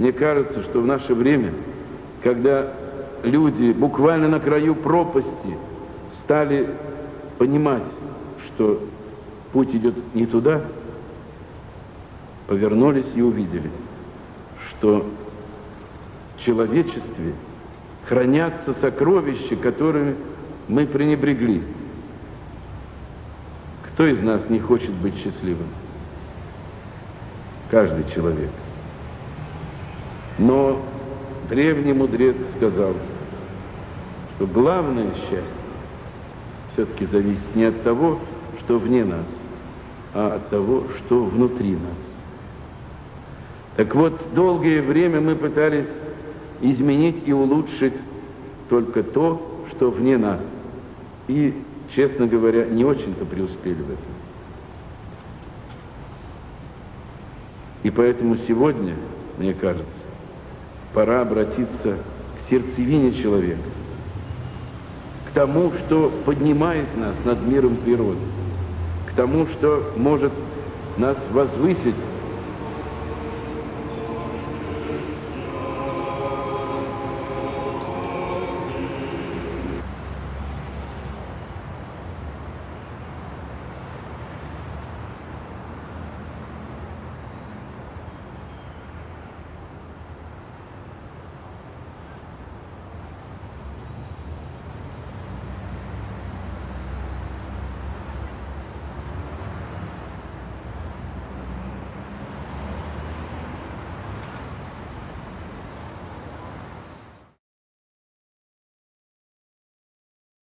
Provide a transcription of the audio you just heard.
Мне кажется, что в наше время, когда люди буквально на краю пропасти стали понимать, что путь идет не туда, повернулись и увидели, что в человечестве хранятся сокровища, которыми мы пренебрегли. Кто из нас не хочет быть счастливым? Каждый человек. Но древний мудрец сказал, что главное счастье все-таки зависит не от того, что вне нас, а от того, что внутри нас. Так вот, долгое время мы пытались изменить и улучшить только то, что вне нас. И, честно говоря, не очень-то преуспели в этом. И поэтому сегодня, мне кажется, пора обратиться к сердцевине человека, к тому, что поднимает нас над миром природы, к тому, что может нас возвысить